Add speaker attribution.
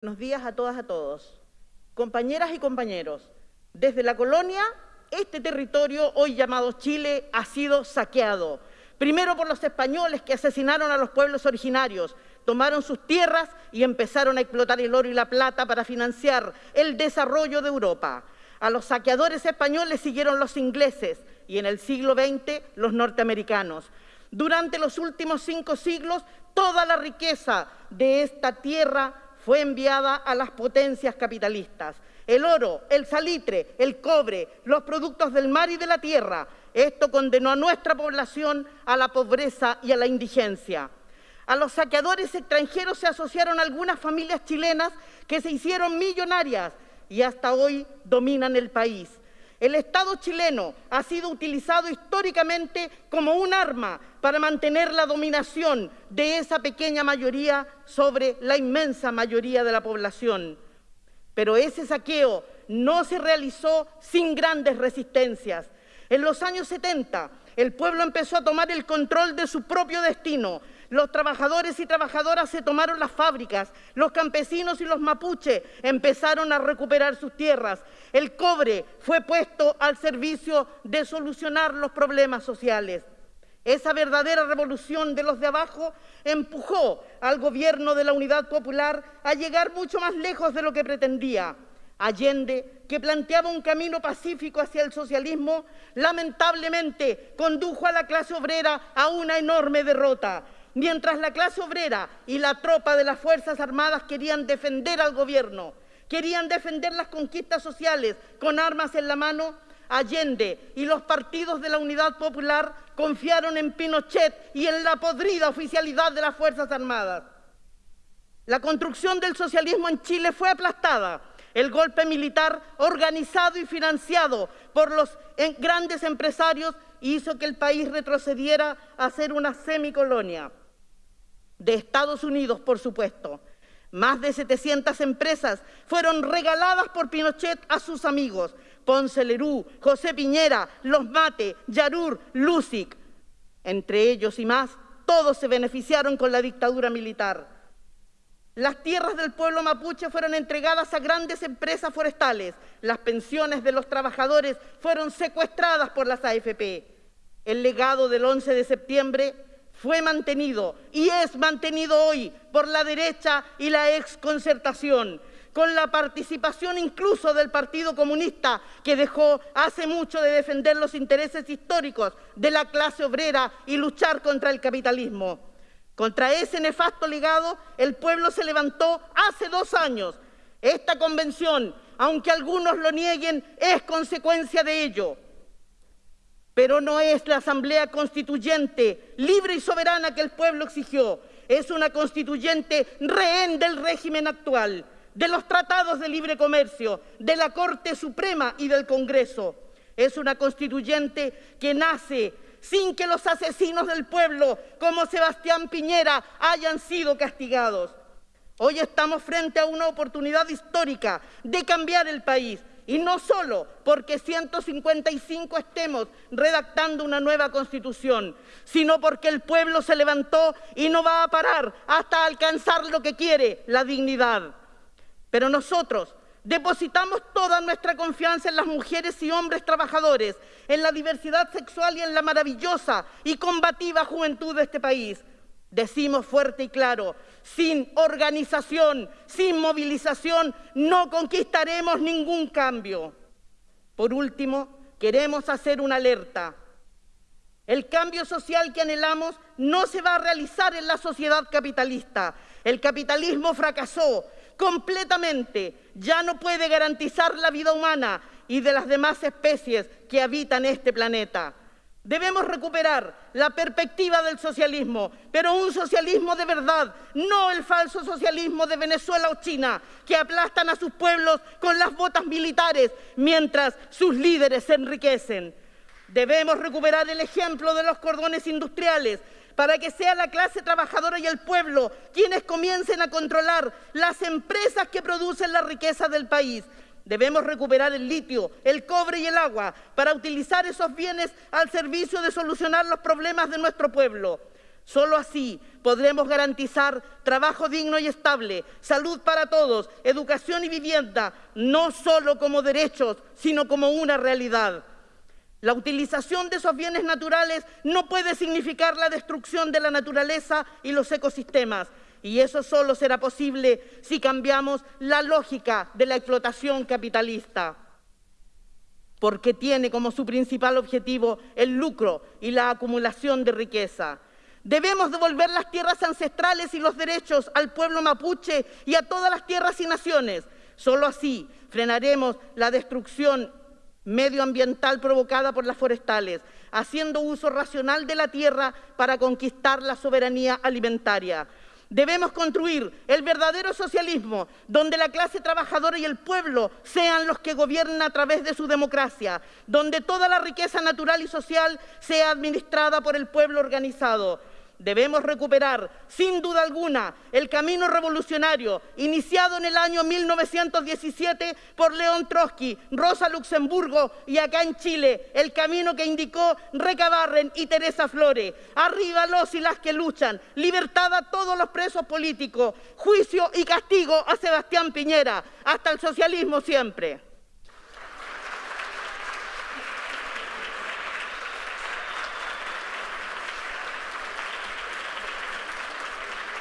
Speaker 1: Buenos días a todas, a todos. Compañeras y compañeros, desde la colonia, este territorio, hoy llamado Chile, ha sido saqueado. Primero por los españoles que asesinaron a los pueblos originarios, tomaron sus tierras y empezaron a explotar el oro y la plata para financiar el desarrollo de Europa. A los saqueadores españoles siguieron los ingleses y en el siglo XX los norteamericanos. Durante los últimos cinco siglos, toda la riqueza de esta tierra fue enviada a las potencias capitalistas. El oro, el salitre, el cobre, los productos del mar y de la tierra. Esto condenó a nuestra población a la pobreza y a la indigencia. A los saqueadores extranjeros se asociaron algunas familias chilenas que se hicieron millonarias y hasta hoy dominan el país. El Estado chileno ha sido utilizado históricamente como un arma para mantener la dominación de esa pequeña mayoría sobre la inmensa mayoría de la población. Pero ese saqueo no se realizó sin grandes resistencias. En los años 70, el pueblo empezó a tomar el control de su propio destino, los trabajadores y trabajadoras se tomaron las fábricas, los campesinos y los mapuches empezaron a recuperar sus tierras, el cobre fue puesto al servicio de solucionar los problemas sociales. Esa verdadera revolución de los de abajo empujó al gobierno de la Unidad Popular a llegar mucho más lejos de lo que pretendía. Allende, que planteaba un camino pacífico hacia el socialismo, lamentablemente condujo a la clase obrera a una enorme derrota. Mientras la clase obrera y la tropa de las Fuerzas Armadas querían defender al gobierno, querían defender las conquistas sociales con armas en la mano, Allende y los partidos de la Unidad Popular confiaron en Pinochet y en la podrida oficialidad de las Fuerzas Armadas. La construcción del socialismo en Chile fue aplastada. El golpe militar, organizado y financiado por los grandes empresarios, hizo que el país retrocediera a ser una semicolonia de Estados Unidos, por supuesto. Más de 700 empresas fueron regaladas por Pinochet a sus amigos, Ponce Lerú, José Piñera, Los Mate, Yarur, Lusic. Entre ellos y más, todos se beneficiaron con la dictadura militar. Las tierras del pueblo mapuche fueron entregadas a grandes empresas forestales. Las pensiones de los trabajadores fueron secuestradas por las AFP. El legado del 11 de septiembre fue mantenido y es mantenido hoy por la derecha y la exconcertación, con la participación incluso del Partido Comunista, que dejó hace mucho de defender los intereses históricos de la clase obrera y luchar contra el capitalismo. Contra ese nefasto legado, el pueblo se levantó hace dos años. Esta convención, aunque algunos lo nieguen, es consecuencia de ello pero no es la Asamblea Constituyente libre y soberana que el pueblo exigió, es una constituyente rehén del régimen actual, de los tratados de libre comercio, de la Corte Suprema y del Congreso. Es una constituyente que nace sin que los asesinos del pueblo, como Sebastián Piñera, hayan sido castigados. Hoy estamos frente a una oportunidad histórica de cambiar el país, y no solo porque 155 estemos redactando una nueva constitución, sino porque el pueblo se levantó y no va a parar hasta alcanzar lo que quiere, la dignidad. Pero nosotros depositamos toda nuestra confianza en las mujeres y hombres trabajadores, en la diversidad sexual y en la maravillosa y combativa juventud de este país. Decimos fuerte y claro, sin organización, sin movilización, no conquistaremos ningún cambio. Por último, queremos hacer una alerta. El cambio social que anhelamos no se va a realizar en la sociedad capitalista. El capitalismo fracasó completamente. Ya no puede garantizar la vida humana y de las demás especies que habitan este planeta. Debemos recuperar la perspectiva del socialismo, pero un socialismo de verdad, no el falso socialismo de Venezuela o China, que aplastan a sus pueblos con las botas militares mientras sus líderes se enriquecen. Debemos recuperar el ejemplo de los cordones industriales para que sea la clase trabajadora y el pueblo quienes comiencen a controlar las empresas que producen la riqueza del país Debemos recuperar el litio, el cobre y el agua para utilizar esos bienes al servicio de solucionar los problemas de nuestro pueblo. Solo así podremos garantizar trabajo digno y estable, salud para todos, educación y vivienda, no solo como derechos, sino como una realidad. La utilización de esos bienes naturales no puede significar la destrucción de la naturaleza y los ecosistemas, y eso solo será posible si cambiamos la lógica de la explotación capitalista, porque tiene como su principal objetivo el lucro y la acumulación de riqueza. Debemos devolver las tierras ancestrales y los derechos al pueblo mapuche y a todas las tierras y naciones. Solo así frenaremos la destrucción medioambiental provocada por las forestales, haciendo uso racional de la tierra para conquistar la soberanía alimentaria. Debemos construir el verdadero socialismo, donde la clase trabajadora y el pueblo sean los que gobiernan a través de su democracia, donde toda la riqueza natural y social sea administrada por el pueblo organizado. Debemos recuperar, sin duda alguna, el camino revolucionario iniciado en el año 1917 por León Trotsky, Rosa Luxemburgo y acá en Chile, el camino que indicó Recabarren y Teresa Flores. Arriba los y las que luchan, libertad a todos los presos políticos, juicio y castigo a Sebastián Piñera. Hasta el socialismo siempre.